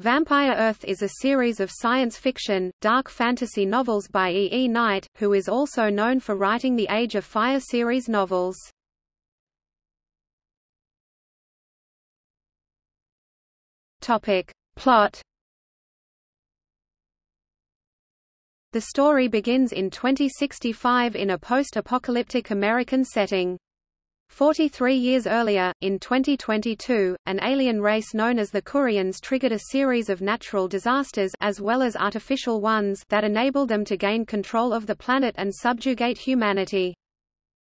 Vampire Earth is a series of science fiction, dark fantasy novels by E. E. Knight, who is also known for writing the Age of Fire series novels. Topic. Plot The story begins in 2065 in a post-apocalyptic American setting. 43 years earlier, in 2022, an alien race known as the Kurians triggered a series of natural disasters as well as artificial ones that enabled them to gain control of the planet and subjugate humanity.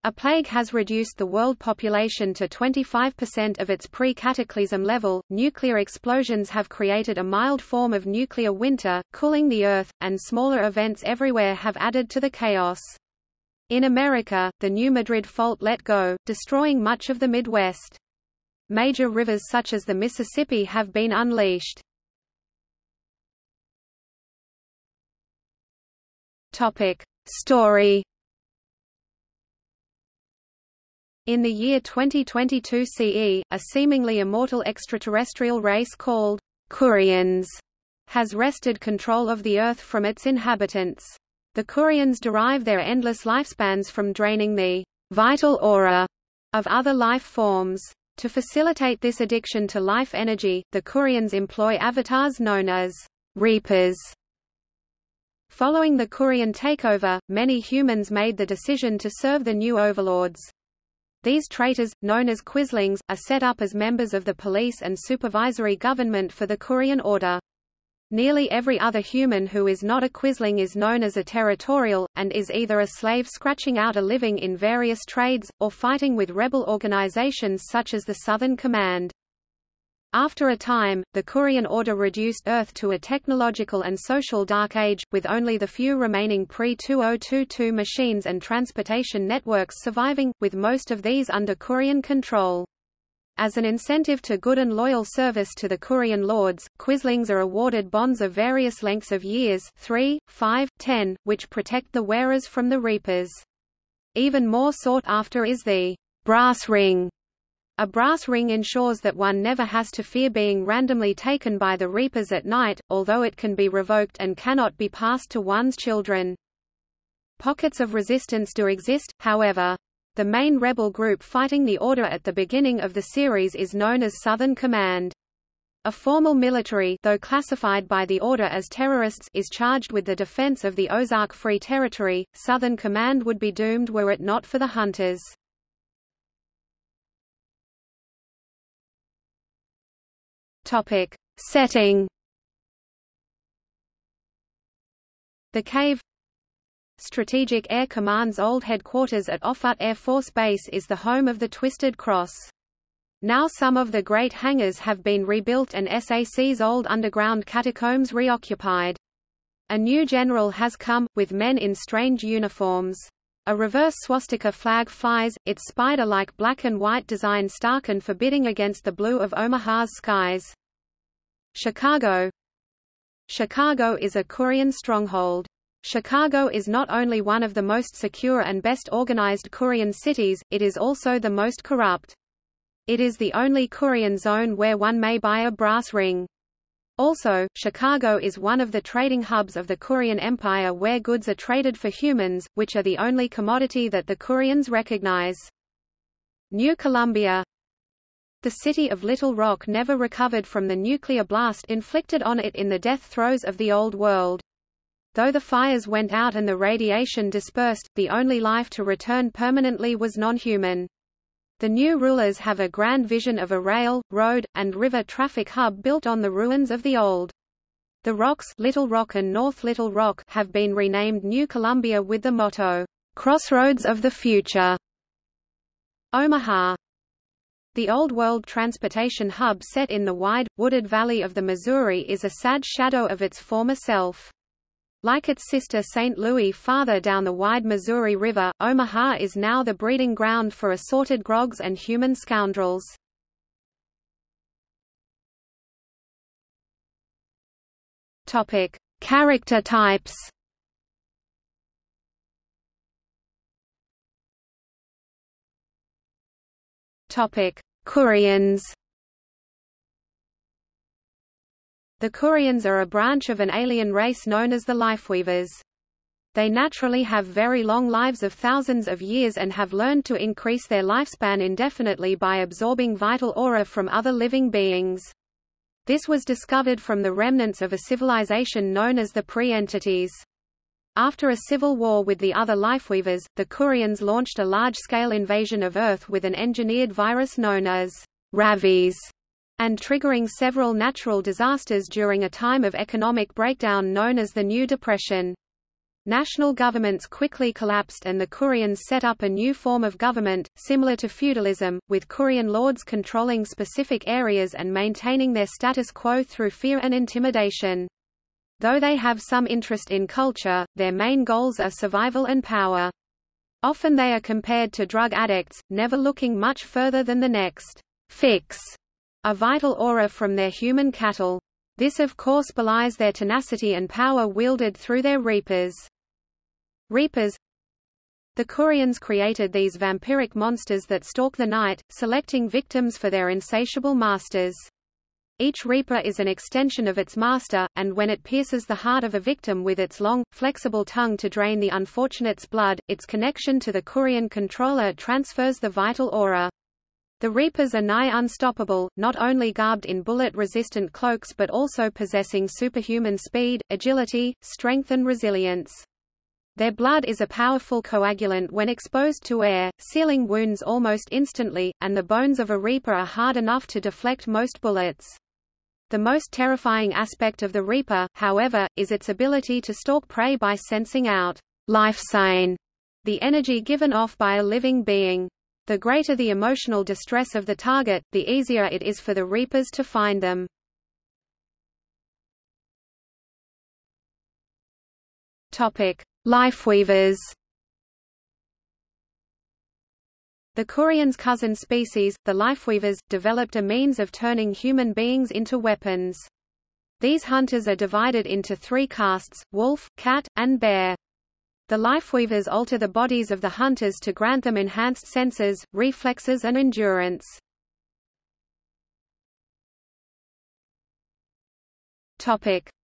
A plague has reduced the world population to 25% of its pre-cataclysm level, nuclear explosions have created a mild form of nuclear winter, cooling the Earth, and smaller events everywhere have added to the chaos. In America, the New Madrid Fault let go, destroying much of the Midwest. Major rivers such as the Mississippi have been unleashed. Topic. Story In the year 2022 CE, a seemingly immortal extraterrestrial race called Kurians has wrested control of the Earth from its inhabitants. The Kurians derive their endless lifespans from draining the vital aura of other life forms. To facilitate this addiction to life energy, the Kurians employ avatars known as Reapers. Following the Kurian takeover, many humans made the decision to serve the new overlords. These traitors, known as Quislings, are set up as members of the police and supervisory government for the Kurian Order. Nearly every other human who is not a quisling is known as a territorial, and is either a slave scratching out a living in various trades, or fighting with rebel organizations such as the Southern Command. After a time, the Kurian Order reduced Earth to a technological and social dark age, with only the few remaining pre-2022 machines and transportation networks surviving, with most of these under Kurian control. As an incentive to good and loyal service to the Kurian lords, Quislings are awarded bonds of various lengths of years 3, 5, 10, which protect the wearers from the Reapers. Even more sought after is the brass ring. A brass ring ensures that one never has to fear being randomly taken by the Reapers at night, although it can be revoked and cannot be passed to one's children. Pockets of resistance do exist, however. The main rebel group fighting the Order at the beginning of the series is known as Southern Command. A formal military though classified by the Order as terrorists is charged with the defense of the Ozark Free Territory. Southern Command would be doomed were it not for the Hunters. Topic. Setting The Cave Strategic Air Command's old headquarters at Offutt Air Force Base is the home of the Twisted Cross. Now some of the great hangars have been rebuilt and SAC's old underground catacombs reoccupied. A new general has come, with men in strange uniforms. A reverse swastika flag flies, its spider-like black and white design stark and forbidding against the blue of Omaha's skies. Chicago Chicago is a Kurian stronghold. Chicago is not only one of the most secure and best organized Kurian cities, it is also the most corrupt. It is the only Kurian zone where one may buy a brass ring. Also, Chicago is one of the trading hubs of the Kurian Empire where goods are traded for humans, which are the only commodity that the Kurians recognize. New Columbia The city of Little Rock never recovered from the nuclear blast inflicted on it in the death throes of the Old World. Though the fires went out and the radiation dispersed, the only life to return permanently was non-human. The new rulers have a grand vision of a rail, road, and river traffic hub built on the ruins of the old. The rocks Little Rock and North Little Rock have been renamed New Columbia with the motto, "Crossroads of the Future." Omaha The Old World transportation hub set in the wide, wooded valley of the Missouri is a sad shadow of its former self. Like its sister St. Louis farther down the wide Missouri River, Omaha is now the breeding ground for assorted grogs and human scoundrels. Topic: Character types. Topic: Kurians. The Kurians are a branch of an alien race known as the Lifeweavers. They naturally have very long lives of thousands of years and have learned to increase their lifespan indefinitely by absorbing vital aura from other living beings. This was discovered from the remnants of a civilization known as the Pre-Entities. After a civil war with the other Lifeweavers, the Kurians launched a large-scale invasion of Earth with an engineered virus known as Ravies, and triggering several natural disasters during a time of economic breakdown known as the New Depression. National governments quickly collapsed and the Kurians set up a new form of government, similar to feudalism, with Kurian lords controlling specific areas and maintaining their status quo through fear and intimidation. Though they have some interest in culture, their main goals are survival and power. Often they are compared to drug addicts, never looking much further than the next fix, a vital aura from their human cattle. This of course belies their tenacity and power wielded through their reapers. Reapers The Kurians created these vampiric monsters that stalk the night, selecting victims for their insatiable masters. Each reaper is an extension of its master, and when it pierces the heart of a victim with its long, flexible tongue to drain the unfortunate's blood, its connection to the Kurian controller transfers the vital aura. The Reapers are nigh unstoppable, not only garbed in bullet-resistant cloaks but also possessing superhuman speed, agility, strength and resilience. Their blood is a powerful coagulant when exposed to air, sealing wounds almost instantly, and the bones of a reaper are hard enough to deflect most bullets. The most terrifying aspect of the reaper, however, is its ability to stalk prey by sensing out life sign, the energy given off by a living being. The greater the emotional distress of the target, the easier it is for the reapers to find them. Lifeweavers The Kurians' cousin species, the Lifeweavers, developed a means of turning human beings into weapons. These hunters are divided into three castes, wolf, cat, and bear. The Lifeweavers alter the bodies of the hunters to grant them enhanced senses, reflexes and endurance.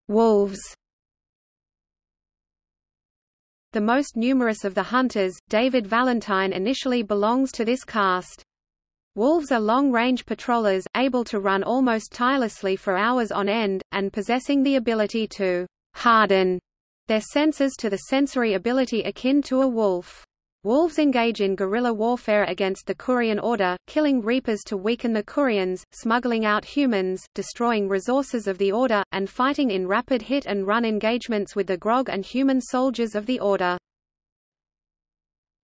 Wolves the most numerous of the hunters, David Valentine initially belongs to this caste. Wolves are long-range patrollers, able to run almost tirelessly for hours on end, and possessing the ability to harden their senses to the sensory ability akin to a wolf. Wolves engage in guerrilla warfare against the Kurian Order, killing Reapers to weaken the Kurians, smuggling out humans, destroying resources of the Order, and fighting in rapid hit-and-run engagements with the Grog and human soldiers of the Order.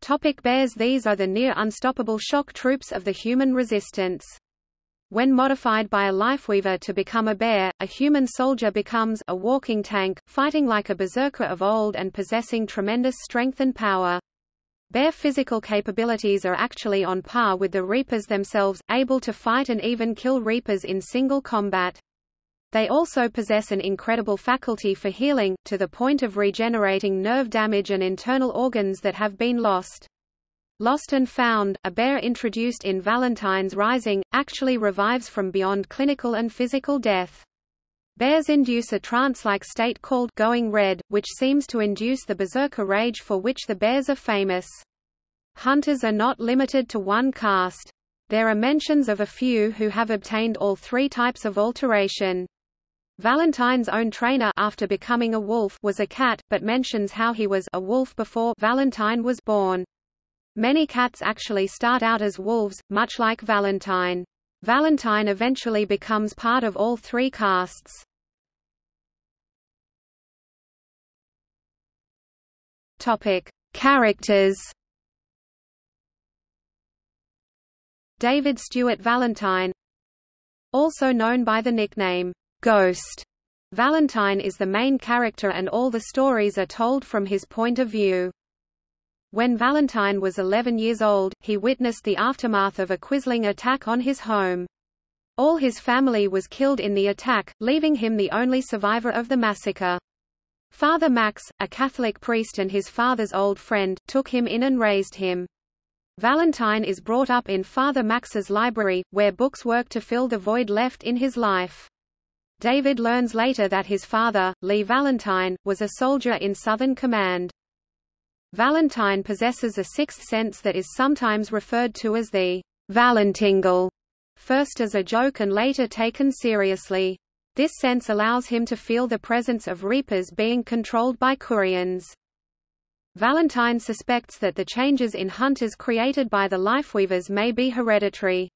Topic bears These are the near-unstoppable shock troops of the human resistance. When modified by a lifeweaver to become a bear, a human soldier becomes a walking tank, fighting like a berserker of old and possessing tremendous strength and power. Bear physical capabilities are actually on par with the Reapers themselves, able to fight and even kill Reapers in single combat. They also possess an incredible faculty for healing, to the point of regenerating nerve damage and internal organs that have been lost. Lost and Found, a bear introduced in Valentine's Rising, actually revives from beyond clinical and physical death. Bears induce a trance-like state called going red, which seems to induce the berserker rage for which the bears are famous. Hunters are not limited to one caste. There are mentions of a few who have obtained all three types of alteration. Valentine's own trainer after becoming a wolf was a cat, but mentions how he was a wolf before Valentine was born. Many cats actually start out as wolves, much like Valentine. Valentine eventually becomes part of all three castes. Topic: Characters. David Stewart Valentine Also known by the nickname, Ghost. Valentine is the main character and all the stories are told from his point of view. When Valentine was 11 years old, he witnessed the aftermath of a Quisling attack on his home. All his family was killed in the attack, leaving him the only survivor of the massacre. Father Max, a Catholic priest and his father's old friend, took him in and raised him. Valentine is brought up in Father Max's library, where books work to fill the void left in his life. David learns later that his father, Lee Valentine, was a soldier in Southern Command. Valentine possesses a sixth sense that is sometimes referred to as the Valentingle, first as a joke and later taken seriously. This sense allows him to feel the presence of reapers being controlled by Kurians. Valentine suspects that the changes in hunters created by the lifeweavers may be hereditary.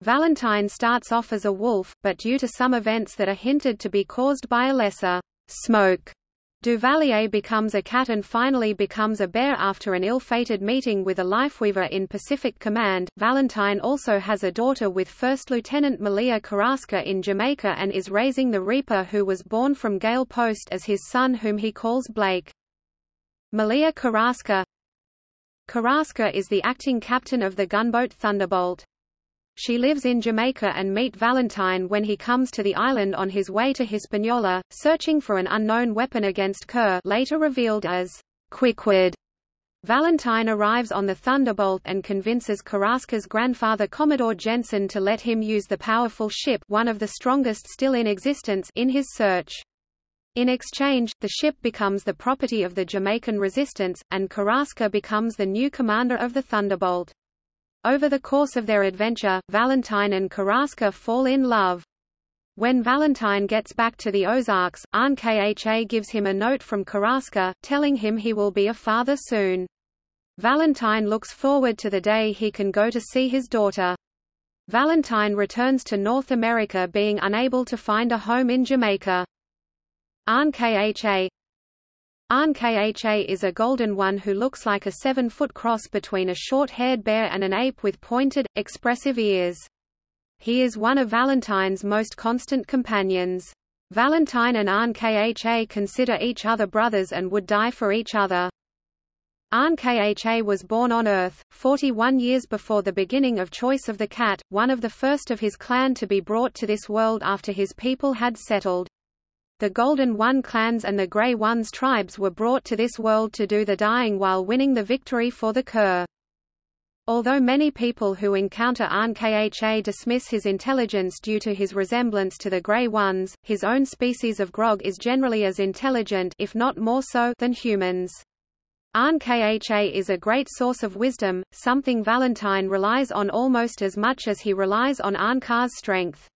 Valentine starts off as a wolf, but due to some events that are hinted to be caused by a lesser smoke, Duvalier becomes a cat and finally becomes a bear after an ill-fated meeting with a lifeweaver in Pacific Command. Valentine also has a daughter with First Lieutenant Malia Carrasca in Jamaica and is raising the Reaper who was born from Gail Post as his son whom he calls Blake. Malia Carrasca Carrasca is the acting captain of the gunboat Thunderbolt. She lives in Jamaica and meet Valentine when he comes to the island on his way to Hispaniola, searching for an unknown weapon against Kur later revealed as Quickwood. Valentine arrives on the Thunderbolt and convinces Carrasca's grandfather Commodore Jensen to let him use the powerful ship one of the strongest still in existence in his search. In exchange, the ship becomes the property of the Jamaican resistance, and Carrasca becomes the new commander of the Thunderbolt. Over the course of their adventure, Valentine and Carrasca fall in love. When Valentine gets back to the Ozarks, Ahn-Kha gives him a note from Carrasca, telling him he will be a father soon. Valentine looks forward to the day he can go to see his daughter. Valentine returns to North America being unable to find a home in Jamaica. Ahn-Kha Ahn-Kha is a golden one who looks like a seven-foot cross between a short-haired bear and an ape with pointed, expressive ears. He is one of Valentine's most constant companions. Valentine and Ahn-Kha consider each other brothers and would die for each other. Ahn-Kha was born on Earth, 41 years before the beginning of Choice of the Cat, one of the first of his clan to be brought to this world after his people had settled. The Golden One clans and the Grey Ones tribes were brought to this world to do the dying while winning the victory for the Kur. Although many people who encounter Ahn-Kha dismiss his intelligence due to his resemblance to the Grey Ones, his own species of grog is generally as intelligent if not more so than humans. Ahn-Kha is a great source of wisdom, something Valentine relies on almost as much as he relies on Ahn-Kha's strength.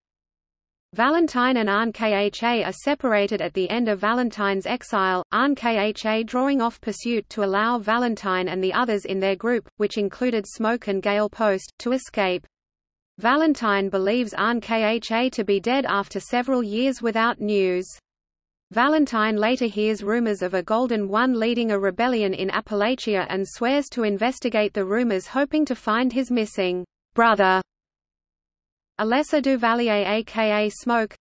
Valentine and Ahn-Kha are separated at the end of Valentine's exile, Ahn-Kha drawing off pursuit to allow Valentine and the others in their group, which included Smoke and Gail Post, to escape. Valentine believes Ahn-Kha to be dead after several years without news. Valentine later hears rumors of a Golden One leading a rebellion in Appalachia and swears to investigate the rumors hoping to find his missing brother Alessa Duvalier aka Smoke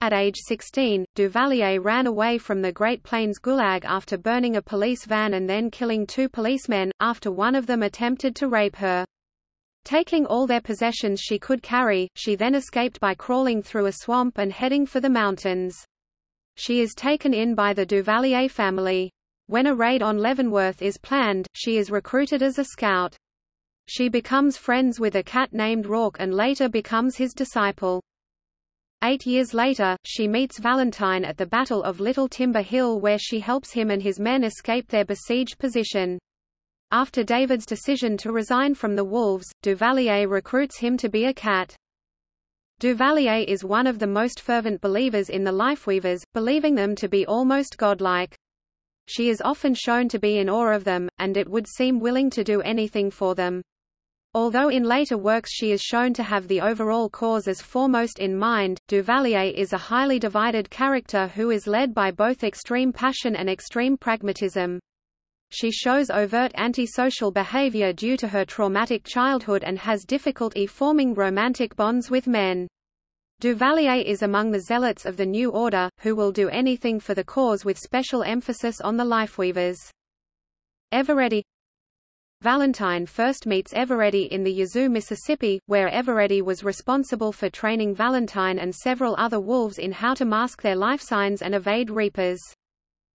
At age 16, Duvalier ran away from the Great Plains Gulag after burning a police van and then killing two policemen, after one of them attempted to rape her. Taking all their possessions she could carry, she then escaped by crawling through a swamp and heading for the mountains. She is taken in by the Duvalier family. When a raid on Leavenworth is planned, she is recruited as a scout. She becomes friends with a cat named Rourke and later becomes his disciple. Eight years later, she meets Valentine at the Battle of Little Timber Hill where she helps him and his men escape their besieged position. After David's decision to resign from the Wolves, Duvalier recruits him to be a cat. Duvalier is one of the most fervent believers in the Lifeweavers, believing them to be almost godlike. She is often shown to be in awe of them, and it would seem willing to do anything for them. Although in later works she is shown to have the overall cause as foremost in mind, Duvalier is a highly divided character who is led by both extreme passion and extreme pragmatism. She shows overt antisocial behavior due to her traumatic childhood and has difficulty forming romantic bonds with men. Duvalier is among the zealots of the New Order, who will do anything for the cause with special emphasis on the lifeweavers. Eveready Valentine first meets Eveready in the Yazoo, Mississippi, where Eveready was responsible for training Valentine and several other wolves in how to mask their life signs and evade reapers.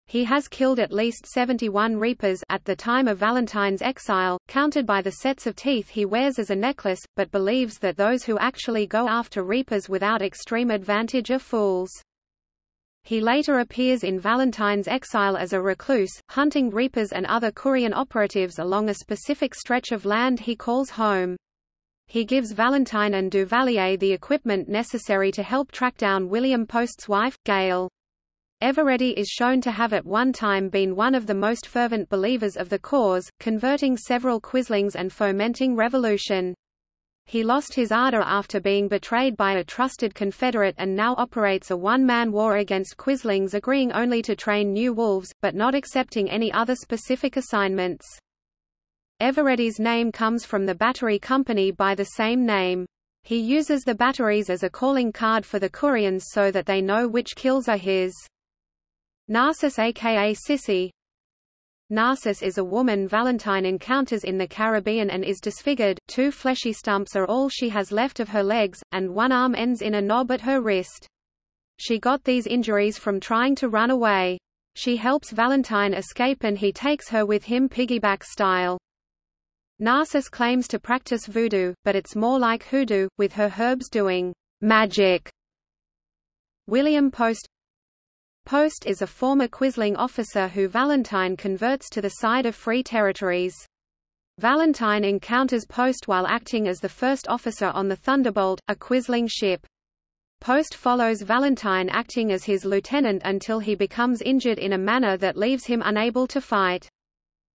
He has killed at least 71 Reapers at the time of Valentine's exile, counted by the sets of teeth he wears as a necklace, but believes that those who actually go after Reapers without extreme advantage are fools. He later appears in Valentine's exile as a recluse, hunting Reapers and other Kurian operatives along a specific stretch of land he calls home. He gives Valentine and Duvalier the equipment necessary to help track down William Post's wife, Gail. Eveready is shown to have at one time been one of the most fervent believers of the cause, converting several Quislings and fomenting revolution. He lost his ardor after being betrayed by a trusted Confederate and now operates a one-man war against Quislings agreeing only to train new wolves, but not accepting any other specific assignments. Eveready's name comes from the battery company by the same name. He uses the batteries as a calling card for the Kurians so that they know which kills are his. Narcissus aka Sissy, Narcissus is a woman Valentine encounters in the Caribbean and is disfigured, two fleshy stumps are all she has left of her legs, and one arm ends in a knob at her wrist. She got these injuries from trying to run away. She helps Valentine escape and he takes her with him piggyback style. Narcissus claims to practice voodoo, but it's more like hoodoo, with her herbs doing magic. William Post Post is a former Quisling officer who Valentine converts to the side of Free Territories. Valentine encounters Post while acting as the first officer on the Thunderbolt, a Quisling ship. Post follows Valentine acting as his lieutenant until he becomes injured in a manner that leaves him unable to fight.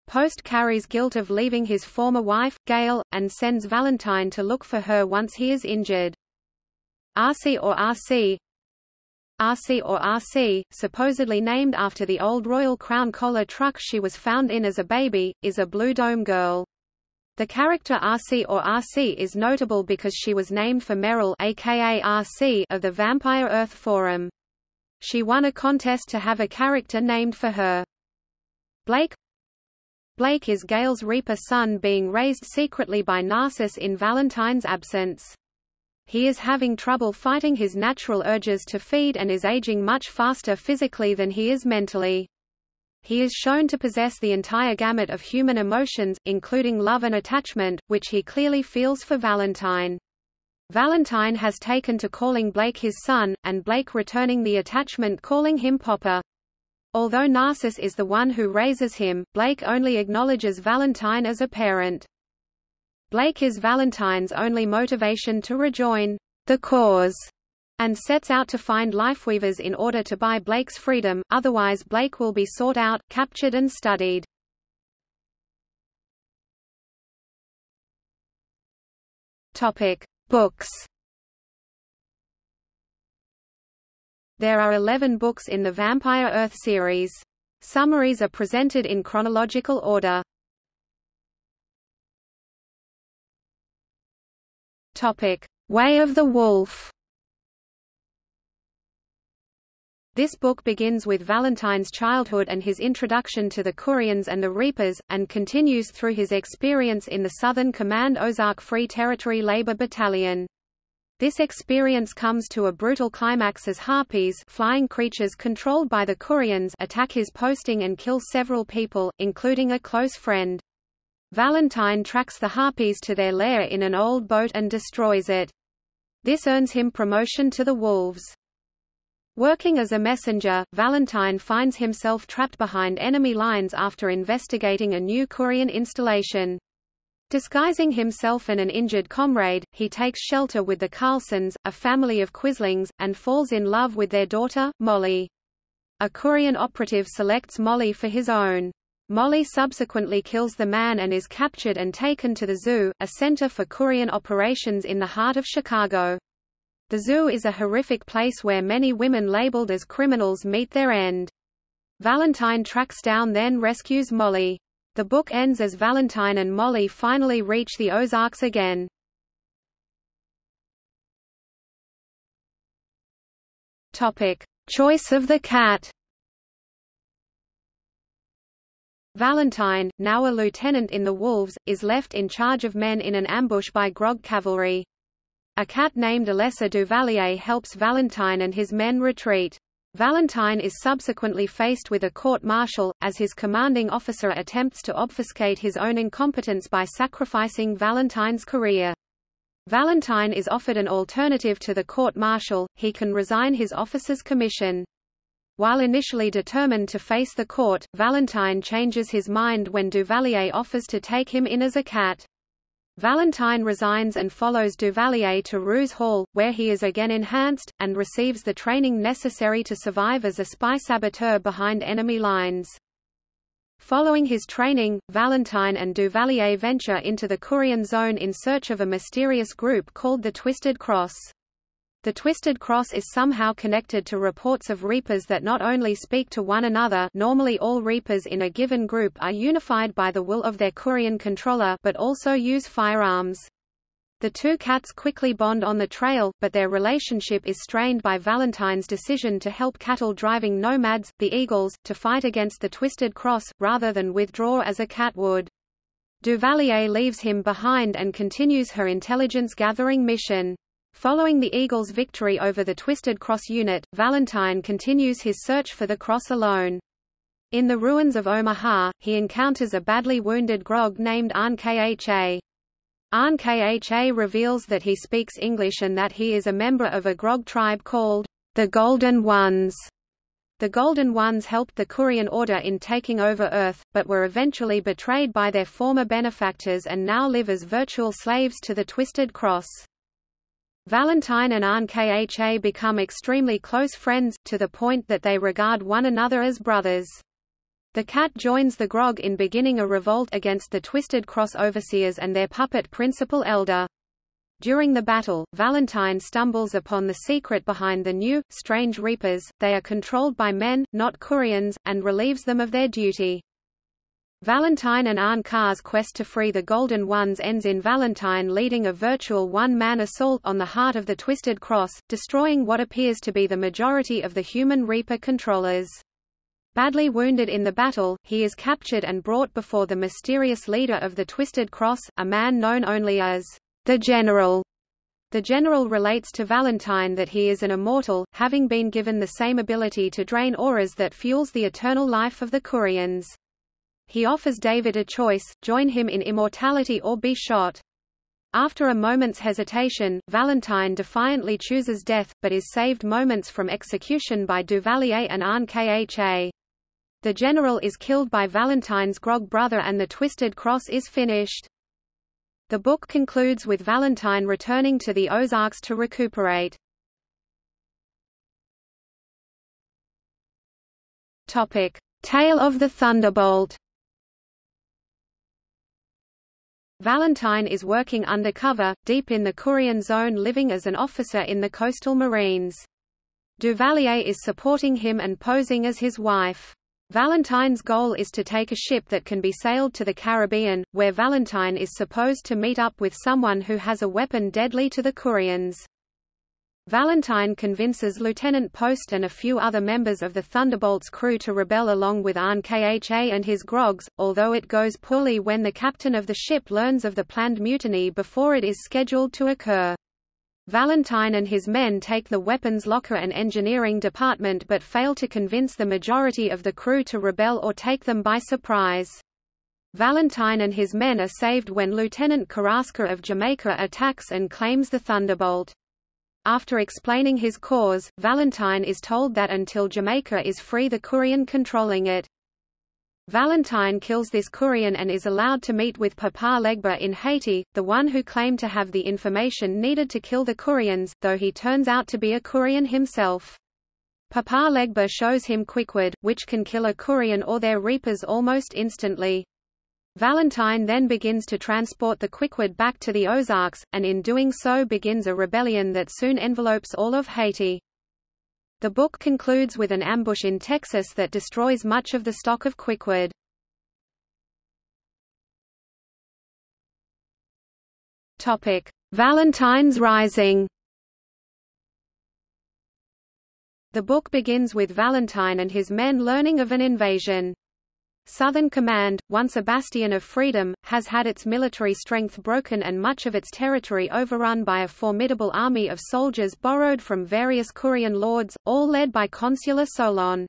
Post carries guilt of leaving his former wife, Gail, and sends Valentine to look for her once he is injured. RC or RC RC or RC, supposedly named after the old Royal Crown Cola truck she was found in as a baby, is a Blue Dome girl. The character RC or RC is notable because she was named for Meryl aka RC of the Vampire Earth Forum. She won a contest to have a character named for her. Blake Blake is Gail's Reaper son being raised secretly by Narcissus in Valentine's absence. He is having trouble fighting his natural urges to feed and is aging much faster physically than he is mentally. He is shown to possess the entire gamut of human emotions, including love and attachment, which he clearly feels for Valentine. Valentine has taken to calling Blake his son, and Blake returning the attachment calling him Popper. Although Narcissus is the one who raises him, Blake only acknowledges Valentine as a parent. Blake is Valentine's only motivation to rejoin the cause and sets out to find lifeweavers in order to buy Blake's freedom, otherwise Blake will be sought out, captured and studied. Books. There are 11 books in the Vampire Earth series. Summaries are presented in chronological order. Topic: Way of the Wolf. This book begins with Valentine's childhood and his introduction to the Kurians and the Reapers, and continues through his experience in the Southern Command Ozark Free Territory Labor Battalion. This experience comes to a brutal climax as harpies flying creatures controlled by the Kurians attack his posting and kill several people, including a close friend. Valentine tracks the Harpies to their lair in an old boat and destroys it. This earns him promotion to the Wolves. Working as a messenger, Valentine finds himself trapped behind enemy lines after investigating a new Kurian installation. Disguising himself and an injured comrade, he takes shelter with the Carlsons, a family of Quislings, and falls in love with their daughter, Molly. A Kurian operative selects Molly for his own. Molly subsequently kills the man and is captured and taken to the zoo, a center for Kurian operations in the heart of Chicago. The zoo is a horrific place where many women labeled as criminals meet their end. Valentine tracks down then rescues Molly. The book ends as Valentine and Molly finally reach the Ozarks again. Topic: Choice of the cat. Valentine, now a lieutenant in the Wolves, is left in charge of men in an ambush by Grog cavalry. A cat named Alessa Duvalier helps Valentine and his men retreat. Valentine is subsequently faced with a court-martial, as his commanding officer attempts to obfuscate his own incompetence by sacrificing Valentine's career. Valentine is offered an alternative to the court-martial, he can resign his officer's commission. While initially determined to face the court, Valentine changes his mind when Duvalier offers to take him in as a cat. Valentine resigns and follows Duvalier to Roos Hall, where he is again enhanced, and receives the training necessary to survive as a spy saboteur behind enemy lines. Following his training, Valentine and Duvalier venture into the Kurian zone in search of a mysterious group called the Twisted Cross. The Twisted Cross is somehow connected to reports of Reapers that not only speak to one another normally all Reapers in a given group are unified by the will of their Kurian controller but also use firearms. The two cats quickly bond on the trail, but their relationship is strained by Valentine's decision to help cattle-driving nomads, the Eagles, to fight against the Twisted Cross, rather than withdraw as a cat would. Duvalier leaves him behind and continues her intelligence-gathering mission. Following the Eagles' victory over the Twisted Cross unit, Valentine continues his search for the cross alone. In the ruins of Omaha, he encounters a badly wounded grog named Ahn-Kha. Ahn-Kha reveals that he speaks English and that he is a member of a grog tribe called the Golden Ones. The Golden Ones helped the Kurian Order in taking over Earth, but were eventually betrayed by their former benefactors and now live as virtual slaves to the Twisted Cross. Valentine and Ahn-Kha become extremely close friends, to the point that they regard one another as brothers. The cat joins the grog in beginning a revolt against the Twisted Cross overseers and their puppet principal elder. During the battle, Valentine stumbles upon the secret behind the new, strange Reapers, they are controlled by men, not Kurians, and relieves them of their duty. Valentine and Ahn-Kha's quest to free the Golden Ones ends in Valentine leading a virtual one-man assault on the heart of the Twisted Cross, destroying what appears to be the majority of the human Reaper controllers. Badly wounded in the battle, he is captured and brought before the mysterious leader of the Twisted Cross, a man known only as the General. The General relates to Valentine that he is an immortal, having been given the same ability to drain auras that fuels the eternal life of the Kurians. He offers David a choice, join him in immortality or be shot. After a moment's hesitation, Valentine defiantly chooses death, but is saved moments from execution by Duvalier and Ahn-Kha. The general is killed by Valentine's grog brother and the Twisted Cross is finished. The book concludes with Valentine returning to the Ozarks to recuperate. Topic: Tale of the Thunderbolt. Valentine is working undercover, deep in the Kurian zone living as an officer in the coastal marines. Duvalier is supporting him and posing as his wife. Valentine's goal is to take a ship that can be sailed to the Caribbean, where Valentine is supposed to meet up with someone who has a weapon deadly to the Kurians. Valentine convinces Lieutenant Post and a few other members of the Thunderbolt's crew to rebel along with Ahn-Kha and his grogs, although it goes poorly when the captain of the ship learns of the planned mutiny before it is scheduled to occur. Valentine and his men take the weapons locker and engineering department but fail to convince the majority of the crew to rebel or take them by surprise. Valentine and his men are saved when Lieutenant Carrasca of Jamaica attacks and claims the Thunderbolt. After explaining his cause, Valentine is told that until Jamaica is free the Kurian controlling it. Valentine kills this Kurian and is allowed to meet with Papa Legba in Haiti, the one who claimed to have the information needed to kill the Kurians, though he turns out to be a Kurian himself. Papa Legba shows him Quickwood, which can kill a Kurian or their reapers almost instantly. Valentine then begins to transport the Quickwood back to the Ozarks, and in doing so begins a rebellion that soon envelopes all of Haiti. The book concludes with an ambush in Texas that destroys much of the stock of Quickwood. Topic: Valentine's Rising. The book begins with Valentine and his men learning of an invasion. Southern Command, once a bastion of freedom, has had its military strength broken and much of its territory overrun by a formidable army of soldiers borrowed from various Kurian lords, all led by Consular Solon.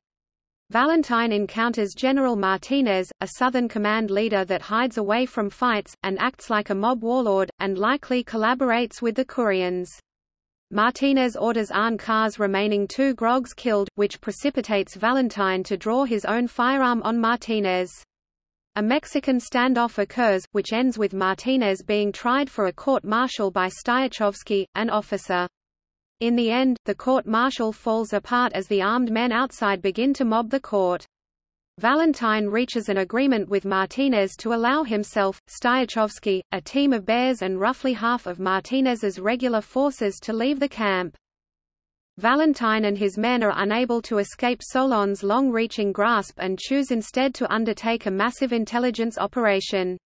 Valentine encounters General Martinez, a Southern Command leader that hides away from fights, and acts like a mob warlord, and likely collaborates with the Kurians. Martinez orders Ahn-Kha's remaining two Grogs killed, which precipitates Valentine to draw his own firearm on Martinez. A Mexican standoff occurs, which ends with Martinez being tried for a court-martial by Styachowski, an officer. In the end, the court-martial falls apart as the armed men outside begin to mob the court. Valentine reaches an agreement with Martinez to allow himself, Styachowski, a team of bears and roughly half of Martinez's regular forces to leave the camp. Valentine and his men are unable to escape Solon's long-reaching grasp and choose instead to undertake a massive intelligence operation.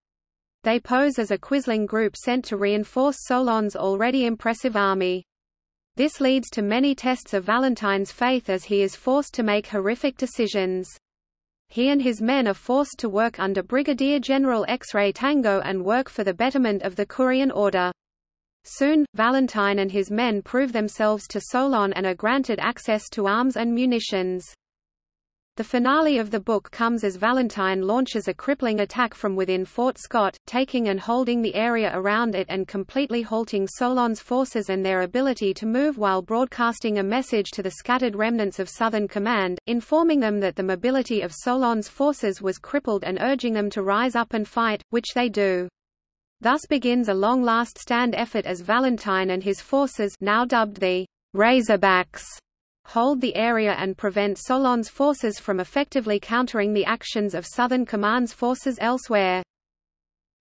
They pose as a Quisling group sent to reinforce Solon's already impressive army. This leads to many tests of Valentine's faith as he is forced to make horrific decisions. He and his men are forced to work under Brigadier General X-Ray Tango and work for the betterment of the Kurian order. Soon, Valentine and his men prove themselves to Solon and are granted access to arms and munitions. The finale of the book comes as Valentine launches a crippling attack from within Fort Scott, taking and holding the area around it and completely halting Solon's forces and their ability to move while broadcasting a message to the scattered remnants of Southern Command, informing them that the mobility of Solon's forces was crippled and urging them to rise up and fight, which they do. Thus begins a long last stand effort as Valentine and his forces now dubbed the Razorbacks hold the area and prevent Solon's forces from effectively countering the actions of Southern Command's forces elsewhere.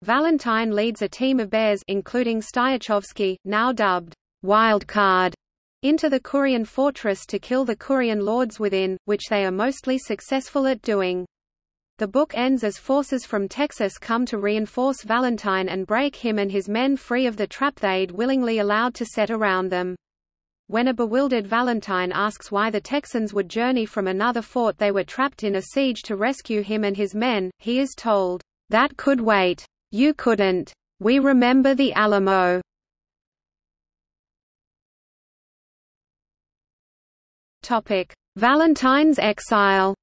Valentine leads a team of bears including Styachowski, now dubbed Wildcard, into the Kurian fortress to kill the Kurian lords within, which they are mostly successful at doing. The book ends as forces from Texas come to reinforce Valentine and break him and his men free of the trap they'd willingly allowed to set around them. When a bewildered Valentine asks why the Texans would journey from another fort they were trapped in a siege to rescue him and his men, he is told, "That could wait. You couldn't. We remember the Alamo." Valentine's exile.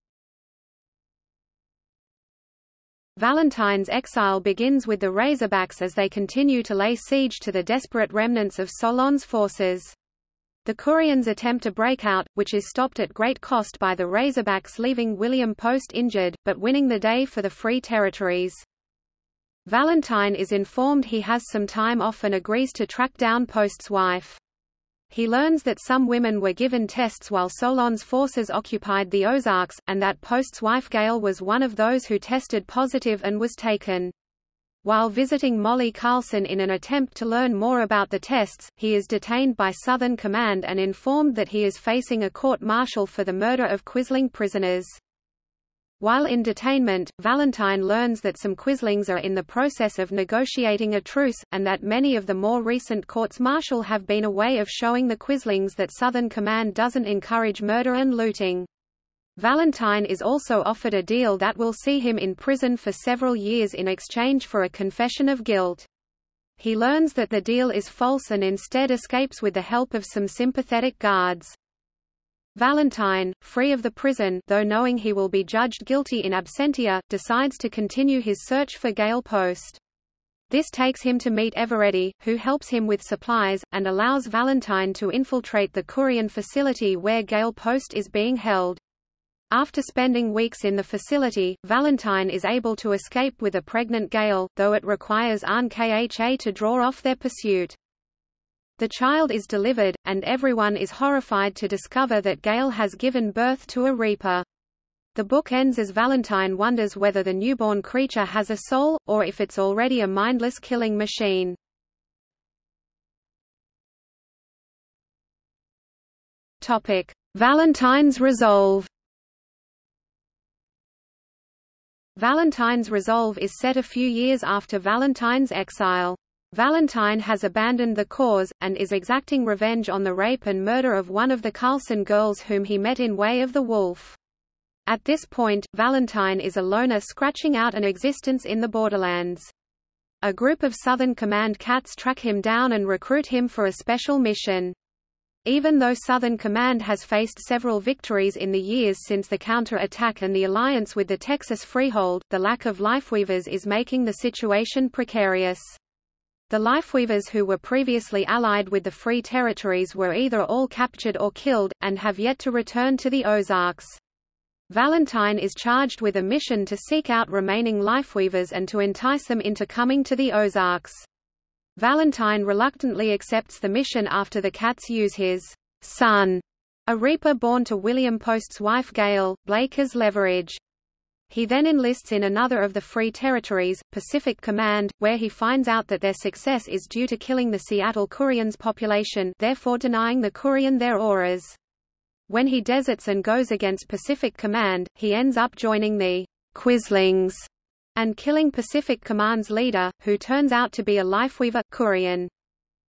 Valentine's exile begins with the Razorbacks as they continue to lay siege to the desperate remnants of Solon's forces. The Kurians attempt a breakout, which is stopped at great cost by the Razorbacks leaving William Post injured, but winning the day for the Free Territories. Valentine is informed he has some time off and agrees to track down Post's wife. He learns that some women were given tests while Solon's forces occupied the Ozarks, and that Post's wife Gail was one of those who tested positive and was taken. While visiting Molly Carlson in an attempt to learn more about the tests, he is detained by Southern Command and informed that he is facing a court-martial for the murder of Quisling prisoners. While in detainment, Valentine learns that some Quislings are in the process of negotiating a truce, and that many of the more recent courts-martial have been a way of showing the Quislings that Southern Command doesn't encourage murder and looting. Valentine is also offered a deal that will see him in prison for several years in exchange for a confession of guilt. He learns that the deal is false and instead escapes with the help of some sympathetic guards. Valentine, free of the prison though knowing he will be judged guilty in absentia, decides to continue his search for Gail Post. This takes him to meet Eveready, who helps him with supplies, and allows Valentine to infiltrate the Kurian facility where Gail Post is being held. After spending weeks in the facility, Valentine is able to escape with a pregnant Gail, though it requires Ahn Kha to draw off their pursuit. The child is delivered, and everyone is horrified to discover that Gail has given birth to a Reaper. The book ends as Valentine wonders whether the newborn creature has a soul, or if it's already a mindless killing machine. Valentine's resolve Valentine's resolve is set a few years after Valentine's exile. Valentine has abandoned the cause, and is exacting revenge on the rape and murder of one of the Carlson girls whom he met in Way of the Wolf. At this point, Valentine is a loner scratching out an existence in the borderlands. A group of Southern Command cats track him down and recruit him for a special mission. Even though Southern Command has faced several victories in the years since the counter-attack and the alliance with the Texas Freehold, the lack of lifeweavers is making the situation precarious. The lifeweavers who were previously allied with the Free Territories were either all captured or killed, and have yet to return to the Ozarks. Valentine is charged with a mission to seek out remaining lifeweavers and to entice them into coming to the Ozarks. Valentine reluctantly accepts the mission after the cats use his son, a reaper born to William Post's wife Gail, Blake as leverage. He then enlists in another of the Free Territories, Pacific Command, where he finds out that their success is due to killing the Seattle Kurians population therefore denying the Kurian their auras. When he deserts and goes against Pacific Command, he ends up joining the Quislings and killing Pacific Command's leader, who turns out to be a lifeweaver Kurian.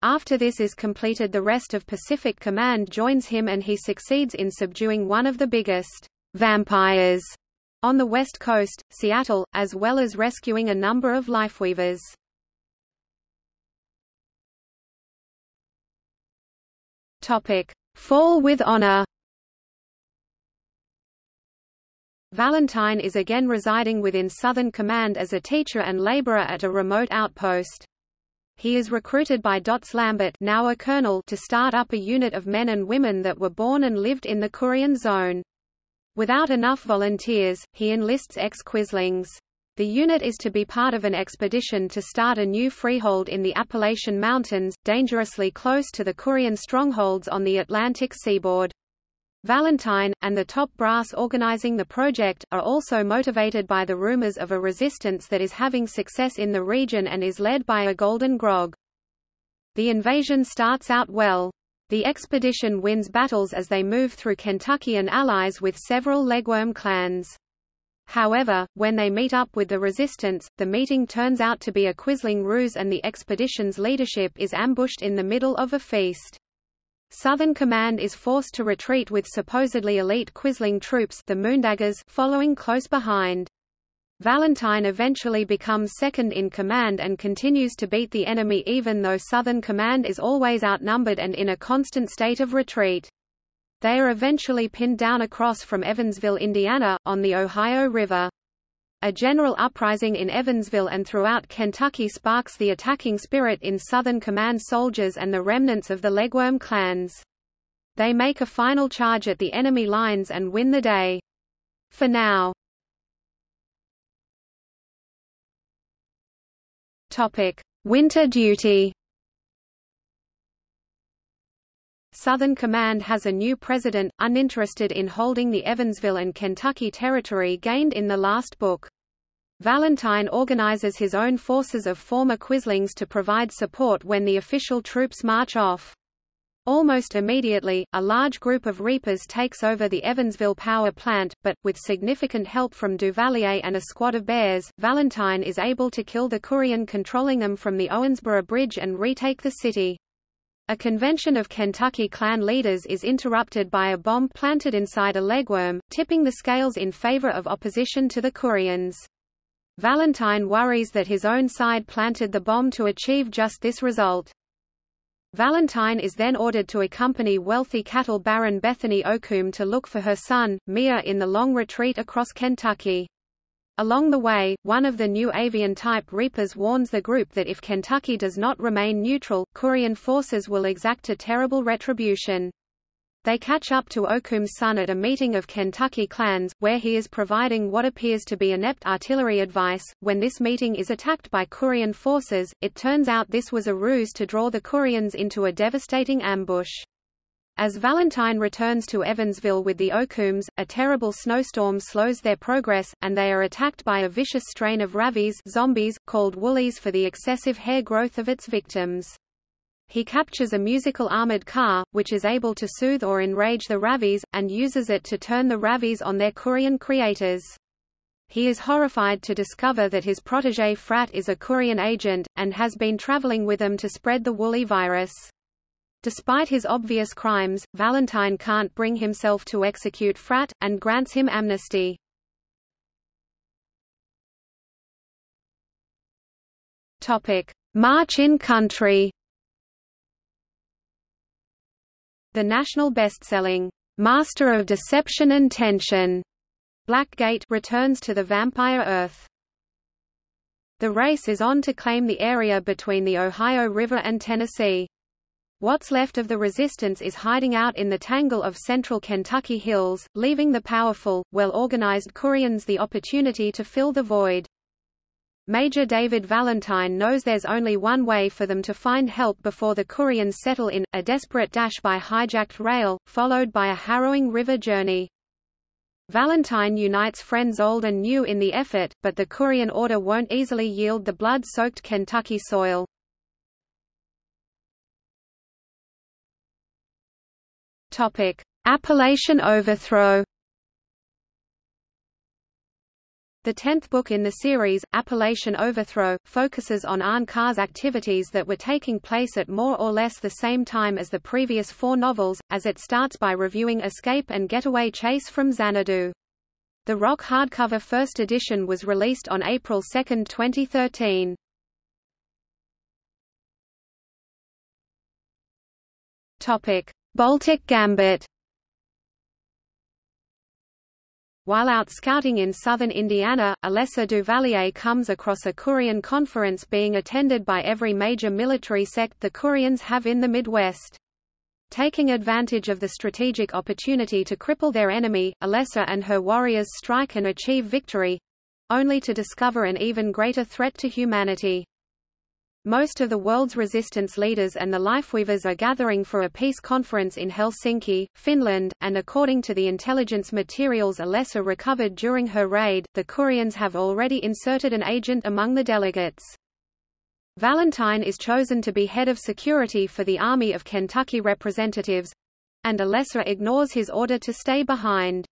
After this is completed the rest of Pacific Command joins him and he succeeds in subduing one of the biggest vampires on the west coast, Seattle, as well as rescuing a number of lifeweavers. Topic: Fall with honor. Valentine is again residing within Southern Command as a teacher and laborer at a remote outpost. He is recruited by Dots Lambert now a colonel to start up a unit of men and women that were born and lived in the Kurian zone. Without enough volunteers, he enlists ex-Quislings. The unit is to be part of an expedition to start a new freehold in the Appalachian Mountains, dangerously close to the Kurian strongholds on the Atlantic seaboard. Valentine, and the top brass organizing the project, are also motivated by the rumors of a resistance that is having success in the region and is led by a Golden Grog. The invasion starts out well. The expedition wins battles as they move through Kentucky and allies with several legworm clans. However, when they meet up with the resistance, the meeting turns out to be a Quisling ruse and the expedition's leadership is ambushed in the middle of a feast. Southern Command is forced to retreat with supposedly elite Quisling troops the Moondaggers following close behind. Valentine eventually becomes second in command and continues to beat the enemy even though Southern Command is always outnumbered and in a constant state of retreat. They are eventually pinned down across from Evansville, Indiana, on the Ohio River. A general uprising in Evansville and throughout Kentucky sparks the attacking spirit in Southern Command soldiers and the remnants of the Legworm clans. They make a final charge at the enemy lines and win the day. For now. Winter duty. Southern Command has a new president, uninterested in holding the Evansville and Kentucky territory gained in the last book. Valentine organizes his own forces of former Quislings to provide support when the official troops march off. Almost immediately, a large group of Reapers takes over the Evansville power plant, but, with significant help from Duvalier and a squad of bears, Valentine is able to kill the Kurian controlling them from the Owensboro Bridge and retake the city. A convention of Kentucky clan leaders is interrupted by a bomb planted inside a legworm, tipping the scales in favor of opposition to the Kurians. Valentine worries that his own side planted the bomb to achieve just this result. Valentine is then ordered to accompany wealthy cattle baron Bethany Okum to look for her son, Mia in the long retreat across Kentucky. Along the way, one of the new avian-type Reapers warns the group that if Kentucky does not remain neutral, Kurian forces will exact a terrible retribution. They catch up to Okum's son at a meeting of Kentucky clans, where he is providing what appears to be inept artillery advice. When this meeting is attacked by Kurian forces, it turns out this was a ruse to draw the Kurians into a devastating ambush. As Valentine returns to Evansville with the Okums, a terrible snowstorm slows their progress, and they are attacked by a vicious strain of ravies zombies, called woolies for the excessive hair growth of its victims. He captures a musical armored car, which is able to soothe or enrage the ravies, and uses it to turn the ravies on their Kurian creators. He is horrified to discover that his protege Frat is a Kurian agent, and has been traveling with them to spread the woolly virus. Despite his obvious crimes, Valentine can't bring himself to execute Frat, and grants him amnesty. March in country The national best-selling, "'Master of Deception and Tension' Blackgate returns to the Vampire Earth. The race is on to claim the area between the Ohio River and Tennessee. What's left of the resistance is hiding out in the tangle of central Kentucky hills, leaving the powerful, well-organized Kurians the opportunity to fill the void. Major David Valentine knows there's only one way for them to find help before the Kurians settle in, a desperate dash by hijacked rail, followed by a harrowing river journey. Valentine unites friends old and new in the effort, but the Kurian order won't easily yield the blood-soaked Kentucky soil. Topic: Appalachian overthrow. The tenth book in the series, Appalachian Overthrow, focuses on Ahn-Kha's activities that were taking place at more or less the same time as the previous four novels, as it starts by reviewing Escape and Getaway Chase from Xanadu. The Roc hardcover first edition was released on April 2, 2013. Baltic Gambit While out scouting in southern Indiana, Alessa Duvalier comes across a Kurian conference being attended by every major military sect the Kurians have in the Midwest. Taking advantage of the strategic opportunity to cripple their enemy, Alessa and her warriors strike and achieve victory—only to discover an even greater threat to humanity. Most of the world's resistance leaders and the Lifeweavers are gathering for a peace conference in Helsinki, Finland, and according to the intelligence materials Alessa recovered during her raid, the Kurians have already inserted an agent among the delegates. Valentine is chosen to be head of security for the Army of Kentucky Representatives—and Alessa ignores his order to stay behind.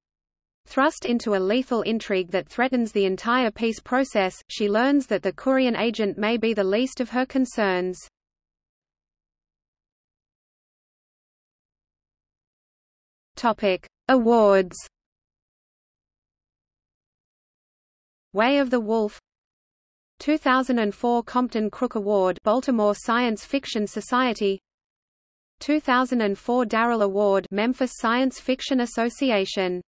Thrust into a lethal intrigue that threatens the entire peace process, she learns that the Kurian agent may be the least of her concerns. Topic: Awards. Way of the Wolf 2004 Compton Crook Award Baltimore Science Fiction Society 2004 Darrell Award Memphis Science Fiction Association